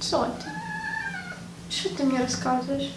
Соня, что ты мне рассказываешь?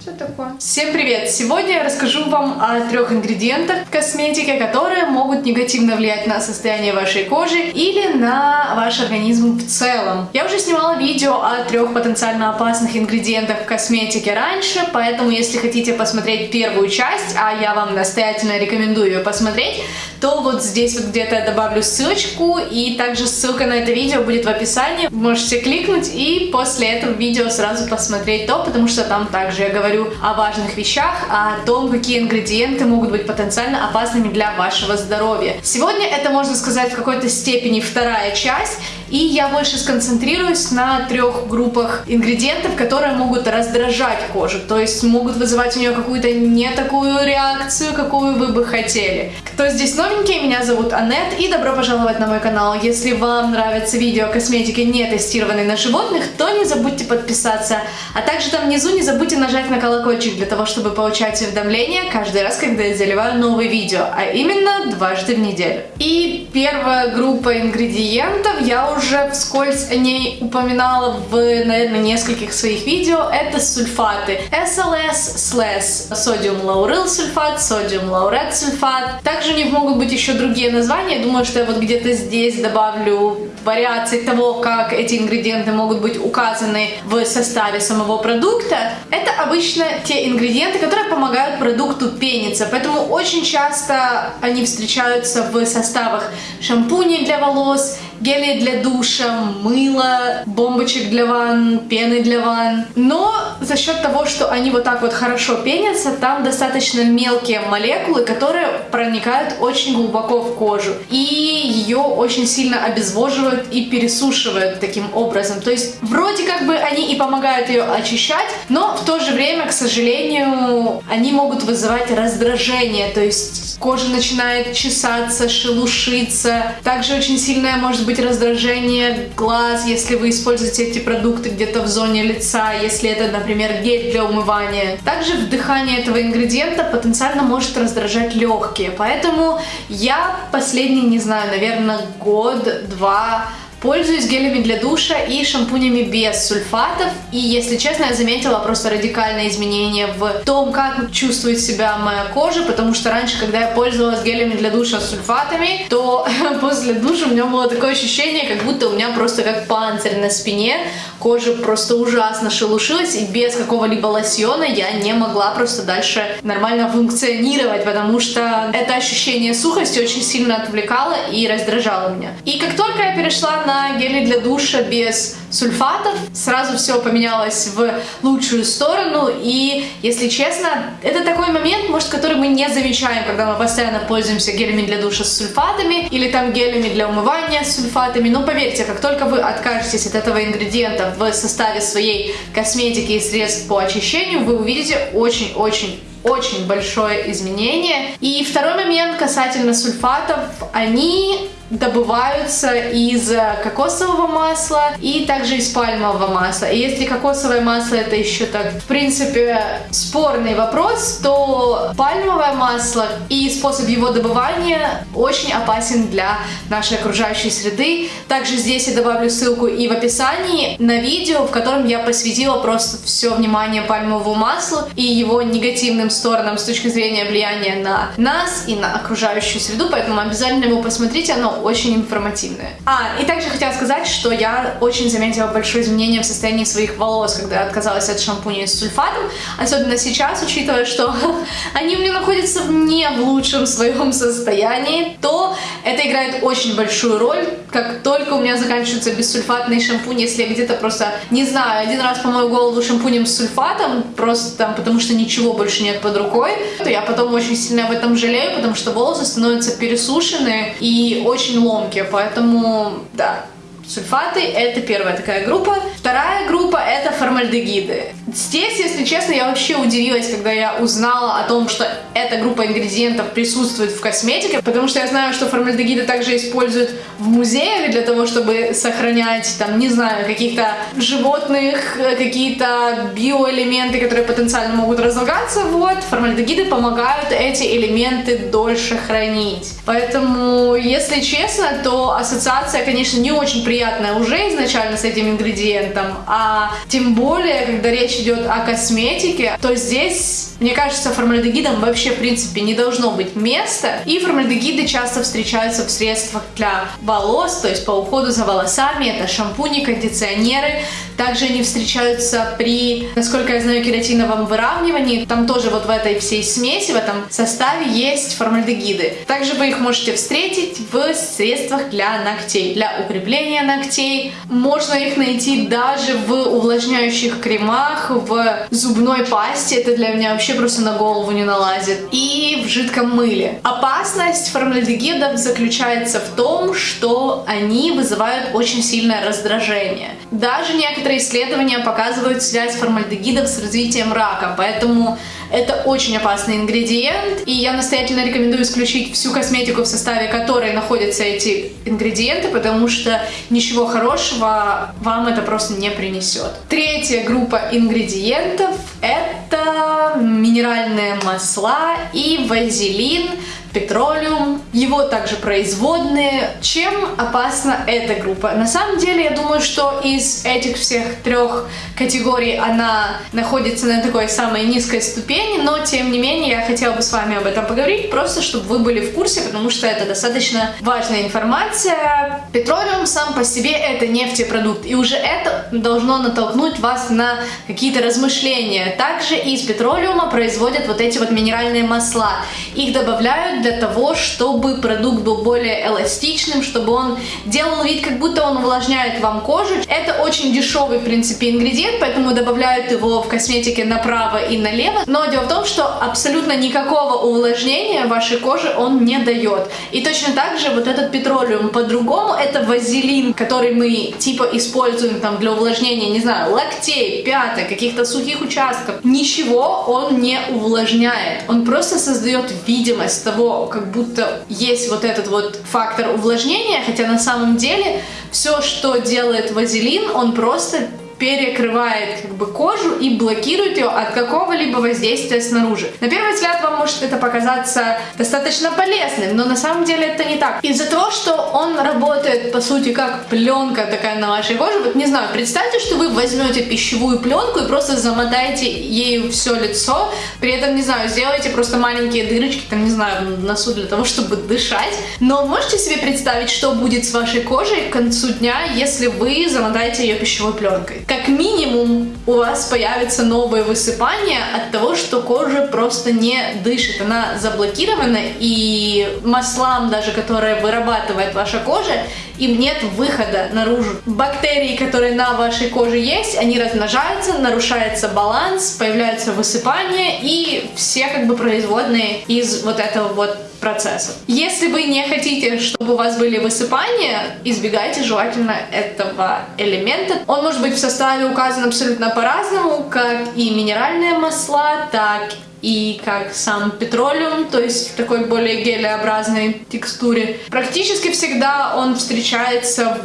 Что такое? Всем привет! Сегодня я расскажу вам о трех ингредиентах в косметике, которые могут негативно влиять на состояние вашей кожи или на ваш организм в целом. Я уже снимала видео о трех потенциально опасных ингредиентах в косметике раньше, поэтому если хотите посмотреть первую часть, а я вам настоятельно рекомендую ее посмотреть, то вот здесь вот где-то я добавлю ссылочку, и также ссылка на это видео будет в описании. Можете кликнуть и после этого видео сразу посмотреть то, потому что там также я говорю о важных вещах, о том, какие ингредиенты могут быть потенциально опасными для вашего здоровья. Сегодня это, можно сказать, в какой-то степени вторая часть, и я больше сконцентрируюсь на трех группах ингредиентов, которые могут раздражать кожу, то есть могут вызывать у нее какую-то не такую реакцию, какую вы бы хотели. Кто здесь новенький, меня зовут Анет, и добро пожаловать на мой канал. Если вам нравятся видео о косметике, не тестированной на животных, то не забудьте подписаться. А также там внизу не забудьте нажать на колокольчик для того, чтобы получать уведомления каждый раз, когда я заливаю новые видео, а именно дважды в неделю. И первая группа ингредиентов я уже вскользь о ней упоминала в, наверное, нескольких своих видео, это сульфаты. SLS, SLS, содиум лаурил сульфат, содиум лаурет сульфат. Также у них могут быть еще другие названия. Думаю, что я вот где-то здесь добавлю вариации того, как эти ингредиенты могут быть указаны в составе самого продукта. Это обычно те ингредиенты, которые помогают продукту пениться. Поэтому очень часто они встречаются в составах шампуней для волос, гели для душа, мыло, бомбочек для ванн, пены для ванн. Но за счет того, что они вот так вот хорошо пенятся, там достаточно мелкие молекулы, которые проникают очень глубоко в кожу. И ее очень сильно обезвоживают и пересушивают таким образом. То есть вроде как бы они и помогают ее очищать, но в то же время, к сожалению, они могут вызывать раздражение. То есть кожа начинает чесаться, шелушиться. Также очень сильное может быть раздражение глаз, если вы используете эти продукты где-то в зоне лица, если это, например, гель для умывания. Также вдыхание этого ингредиента потенциально может раздражать легкие, поэтому я последний, не знаю, наверное, год-два Пользуюсь гелями для душа и шампунями без сульфатов. И, если честно, я заметила просто радикальное изменение в том, как чувствует себя моя кожа, потому что раньше, когда я пользовалась гелями для душа с сульфатами, то после душа у меня было такое ощущение, как будто у меня просто как панцирь на спине, кожа просто ужасно шелушилась, и без какого-либо лосьона я не могла просто дальше нормально функционировать, потому что это ощущение сухости очень сильно отвлекало и раздражало меня. И как только я перешла на на гели для душа без сульфатов. Сразу все поменялось в лучшую сторону. И, если честно, это такой момент, может, который мы не замечаем, когда мы постоянно пользуемся гелями для душа с сульфатами или там гелями для умывания с сульфатами. Но поверьте, как только вы откажетесь от этого ингредиента в составе своей косметики и средств по очищению, вы увидите очень-очень очень большое изменение. И второй момент касательно сульфатов. Они добываются из кокосового масла и также из пальмового масла. И если кокосовое масло это еще так, в принципе, спорный вопрос, то пальмовое масло и способ его добывания очень опасен для нашей окружающей среды. Также здесь я добавлю ссылку и в описании на видео, в котором я посвятила просто все внимание пальмовому маслу и его негативным сторонам с точки зрения влияния на нас и на окружающую среду, поэтому обязательно его посмотрите, оно очень информативное. А, и также хотела сказать, что я очень заметила большое изменение в состоянии своих волос, когда я отказалась от шампуня с сульфатом, особенно сейчас, учитывая, что они у меня находятся не в лучшем своем состоянии, то это играет очень большую роль. Как только у меня заканчивается бессульфатный шампунь, если я где-то просто, не знаю, один раз помою голову шампунем с сульфатом, просто там, потому что ничего больше нет под рукой, то я потом очень сильно об этом жалею, потому что волосы становятся пересушенные и очень ломкие, поэтому, да, Сульфаты – это первая такая группа. Вторая Вторая группа это формальдегиды. Здесь, если честно, я вообще удивилась, когда я узнала о том, что эта группа ингредиентов присутствует в косметике, потому что я знаю, что формальдегиды также используют в музеях для того, чтобы сохранять, там, не знаю, каких-то животных, какие-то биоэлементы, которые потенциально могут разлагаться. Вот, формальдегиды помогают эти элементы дольше хранить. Поэтому, если честно, то ассоциация, конечно, не очень приятная уже изначально с этим ингредиентом, а тем более, когда речь идет о косметике, то здесь, мне кажется, формальдегидам вообще, в принципе, не должно быть места. И формальдегиды часто встречаются в средствах для волос, то есть по уходу за волосами, это шампуни, кондиционеры. Также они встречаются при, насколько я знаю, кератиновом выравнивании. Там тоже вот в этой всей смеси, в этом составе есть формальдегиды. Также вы их можете встретить в средствах для ногтей, для укрепления ногтей. Можно их найти даже в увлажняющих кремах, в зубной пасте, это для меня вообще просто на голову не налазит, и в жидком мыле. Опасность формальдегидов заключается в том, что они вызывают очень сильное раздражение. Даже некоторые исследования показывают связь формальдегидов с развитием рака, поэтому это очень опасный ингредиент, и я настоятельно рекомендую исключить всю косметику, в составе которой находятся эти ингредиенты, потому что ничего хорошего вам это просто не принесет. Третья группа ингредиентов это минеральные масла и вазелин, петролиум, его также производные. Чем опасна эта группа? На самом деле, я думаю, что из этих всех трех категорий она находится на такой самой низкой ступени, но тем не менее я хотела бы с вами об этом поговорить, просто чтобы вы были в курсе, потому что это достаточно важная информация. Петролиум сам по себе это нефтепродукт, и уже это должно натолкнуть вас на какие-то размышления. Также из петролиума производят вот эти вот минеральные масла. Их добавляют для того, чтобы продукт был более эластичным, чтобы он делал вид, как будто он увлажняет вам кожу. Это очень дешевый, в принципе, ингредиент, поэтому добавляют его в косметике направо и налево. Но дело в том, что абсолютно никакого увлажнения вашей кожи он не дает. И точно так же вот этот петролиум по-другому, это вазелин, который мы типа используем там для увлажнения, не знаю, локтей, пяток, каких-то сухих участков. Ничего он не увлажняет. Он просто создает видимость того, как будто есть вот этот вот фактор увлажнения, хотя на самом деле все, что делает вазелин, он просто перекрывает как бы кожу и блокирует ее от какого-либо воздействия снаружи. На первый взгляд вам может это показаться достаточно полезным, но на самом деле это не так. Из-за того, что он работает по сути как пленка такая на вашей коже, вот не знаю, представьте, что вы возьмете пищевую пленку и просто замотаете ею все лицо, при этом, не знаю, сделаете просто маленькие дырочки, там, не знаю, в носу для того, чтобы дышать. Но можете себе представить, что будет с вашей кожей к концу дня, если вы замотаете ее пищевой пленкой? Как минимум у вас появится новое высыпание от того, что кожа просто не дышит, она заблокирована, и маслам даже, которые вырабатывает ваша кожа, им нет выхода наружу. Бактерии, которые на вашей коже есть, они размножаются, нарушается баланс, появляются высыпания и все как бы производные из вот этого вот процессов. Если вы не хотите, чтобы у вас были высыпания, избегайте желательно этого элемента. Он может быть в составе указан абсолютно по-разному, как и минеральные масла, так и как сам петролиум, то есть в такой более гелеобразной текстуре. Практически всегда он встречается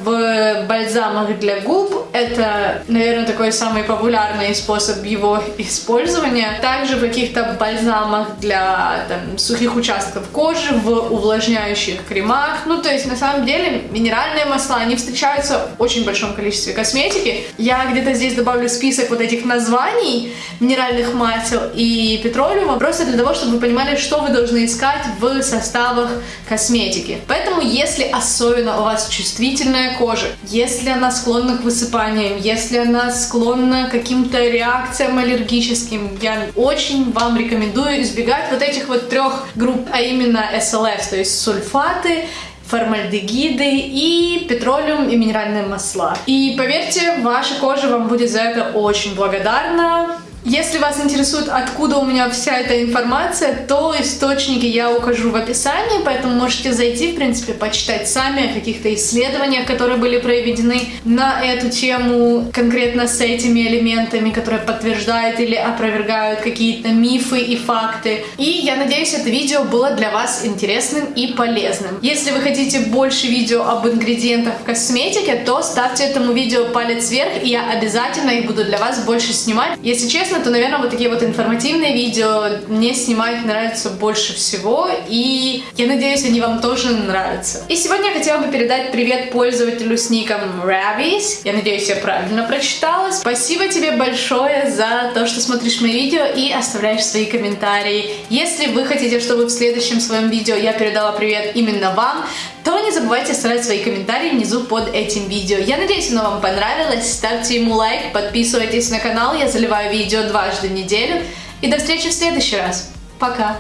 в бальзамах для губ. Это, наверное, такой самый популярный способ его использования. Также в каких-то бальзамах для там, сухих участков кожи, в увлажняющих кремах. Ну, то есть, на самом деле, минеральные масла, они встречаются в очень большом количестве косметики. Я где-то здесь добавлю список вот этих названий минеральных масел и петролиума, просто для того, чтобы вы понимали, что вы должны искать в составах косметики. Поэтому, если особенно у вас чувствительная кожа, если она склонна к высыпаниям, если она склонна к каким-то реакциям аллергическим, я очень вам рекомендую избегать вот этих вот трех групп, а именно SLS, то есть сульфаты, формальдегиды и петролиум и минеральные масла. И поверьте, ваша кожа вам будет за это очень благодарна Если вас интересует, откуда у меня вся эта информация, то источники я укажу в описании, поэтому можете зайти, в принципе, почитать сами о каких-то исследованиях, которые были проведены на эту тему, конкретно с этими элементами, которые подтверждают или опровергают какие-то мифы и факты. И я надеюсь, это видео было для вас интересным и полезным. Если вы хотите больше видео об ингредиентах в косметике, то ставьте этому видео палец вверх, и я обязательно их буду для вас больше снимать. Если честно, честно, то, наверное, вот такие вот информативные видео мне снимать нравится больше всего, и я надеюсь, они вам тоже нравятся. И сегодня я хотела бы передать привет пользователю с ником Ravis. Я надеюсь, я правильно прочитала. Спасибо тебе большое за то, что смотришь мои видео и оставляешь свои комментарии. Если вы хотите, чтобы в следующем своем видео я передала привет именно вам, то не забывайте оставлять свои комментарии внизу под этим видео. Я надеюсь, оно вам понравилось. Ставьте ему лайк, подписывайтесь на канал, я заливаю видео дважды в неделю. И до встречи в следующий раз. Пока!